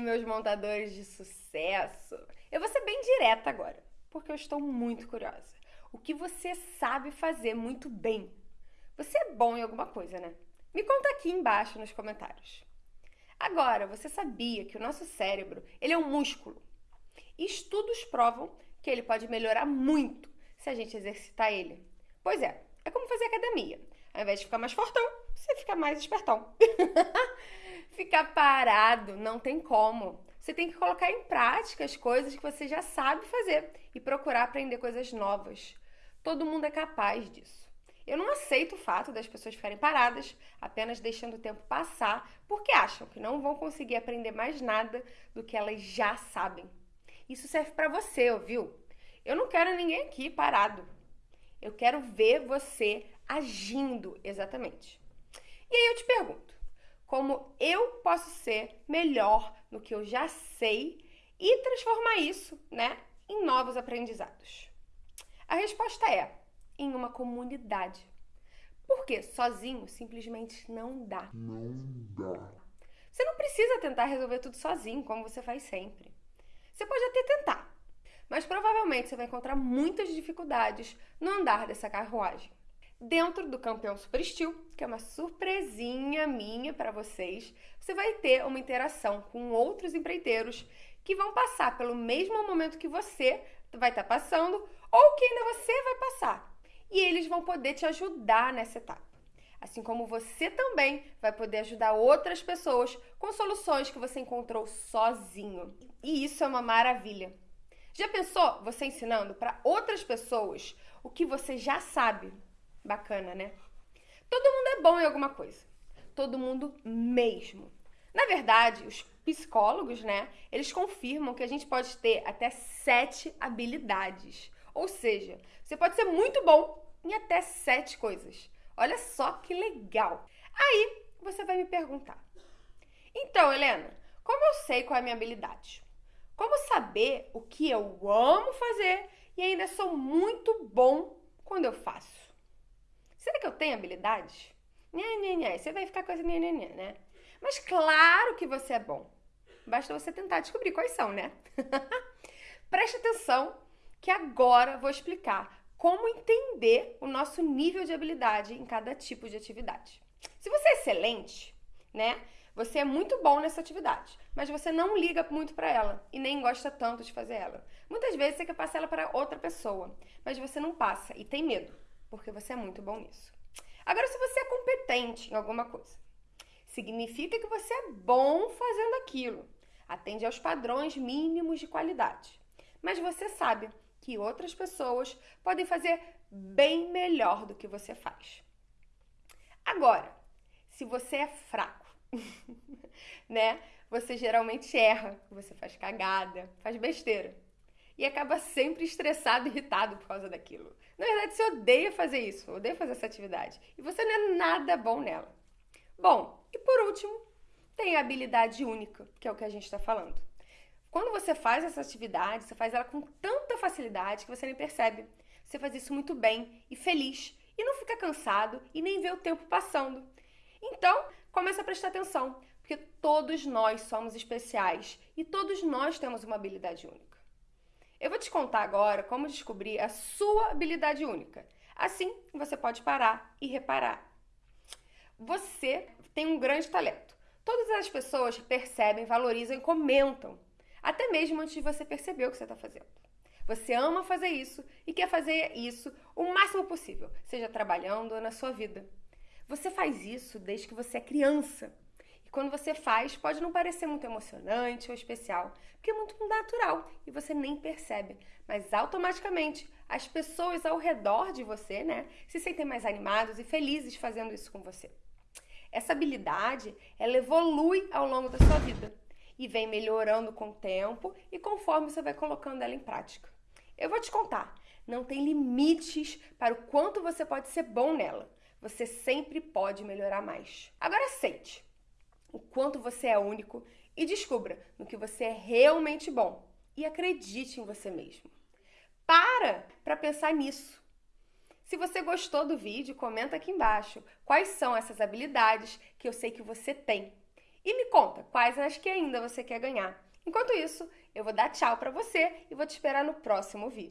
meus montadores de sucesso? Eu vou ser bem direta agora, porque eu estou muito curiosa. O que você sabe fazer muito bem? Você é bom em alguma coisa, né? Me conta aqui embaixo nos comentários. Agora, você sabia que o nosso cérebro, ele é um músculo? Estudos provam que ele pode melhorar muito se a gente exercitar ele. Pois é, é como fazer academia. Ao invés de ficar mais fortão, você fica mais espertão. ficar parado não tem como. Você tem que colocar em prática as coisas que você já sabe fazer e procurar aprender coisas novas. Todo mundo é capaz disso. Eu não aceito o fato das pessoas ficarem paradas, apenas deixando o tempo passar, porque acham que não vão conseguir aprender mais nada do que elas já sabem. Isso serve para você, ouviu? Eu não quero ninguém aqui parado. Eu quero ver você agindo exatamente. E aí eu te pergunto: como eu posso ser melhor no que eu já sei e transformar isso, né, em novos aprendizados? A resposta é em uma comunidade. Porque sozinho simplesmente não dá. Não dá. Você não precisa tentar resolver tudo sozinho, como você faz sempre. Você pode até tentar, mas provavelmente você vai encontrar muitas dificuldades no andar dessa carruagem. Dentro do campeão Super Steel, que é uma surpresinha minha para vocês, você vai ter uma interação com outros empreiteiros que vão passar pelo mesmo momento que você vai estar tá passando ou que ainda você vai passar. E eles vão poder te ajudar nessa etapa. Assim como você também vai poder ajudar outras pessoas com soluções que você encontrou sozinho. E isso é uma maravilha. Já pensou você ensinando para outras pessoas o que você já sabe? Bacana, né? Todo mundo é bom em alguma coisa. Todo mundo mesmo. Na verdade, os psicólogos, né, eles confirmam que a gente pode ter até sete habilidades. Ou seja, você pode ser muito bom em até sete coisas. Olha só que legal. Aí você vai me perguntar: então, Helena, como eu sei qual é a minha habilidade? Como saber o que eu amo fazer e ainda sou muito bom quando eu faço? Será que eu tenho habilidade? Nhê, nhê, nhê. Você vai ficar com essa nhê, nhê, nhê, né? Mas claro que você é bom. Basta você tentar descobrir quais são, né? Preste atenção que agora vou explicar como entender o nosso nível de habilidade em cada tipo de atividade. Se você é excelente, né? Você é muito bom nessa atividade, mas você não liga muito para ela e nem gosta tanto de fazer ela. Muitas vezes você quer passar ela para outra pessoa, mas você não passa e tem medo, porque você é muito bom nisso. Agora, se você é competente em alguma coisa, significa que você é bom fazendo aquilo, atende aos padrões mínimos de qualidade. Mas você sabe que outras pessoas podem fazer bem melhor do que você faz. Agora, se você é fraco, né? Você geralmente erra, você faz cagada, faz besteira. E acaba sempre estressado, irritado por causa daquilo. Na verdade, você odeia fazer isso, odeia fazer essa atividade. E você não é nada bom nela. Bom, e por último, tem a habilidade única, que é o que a gente está falando. Quando você faz essa atividade, você faz ela com tanta facilidade que você nem percebe. Você faz isso muito bem e feliz e não fica cansado e nem vê o tempo passando. Então, começa a prestar atenção, porque todos nós somos especiais e todos nós temos uma habilidade única. Eu vou te contar agora como descobrir a sua habilidade única. Assim, você pode parar e reparar. Você tem um grande talento. Todas as pessoas percebem, valorizam e comentam até mesmo antes de você perceber o que você está fazendo. Você ama fazer isso e quer fazer isso o máximo possível, seja trabalhando ou na sua vida. Você faz isso desde que você é criança. E quando você faz, pode não parecer muito emocionante ou especial, porque é muito natural e você nem percebe. Mas automaticamente as pessoas ao redor de você, né, se sentem mais animados e felizes fazendo isso com você. Essa habilidade, ela evolui ao longo da sua vida e vem melhorando com o tempo e conforme você vai colocando ela em prática. Eu vou te contar, não tem limites para o quanto você pode ser bom nela. Você sempre pode melhorar mais. Agora aceite o quanto você é único e descubra no que você é realmente bom e acredite em você mesmo. Para para pensar nisso. Se você gostou do vídeo, comenta aqui embaixo quais são essas habilidades que eu sei que você tem E me conta quais as que ainda você quer ganhar. Enquanto isso, eu vou dar tchau para você e vou te esperar no próximo vídeo.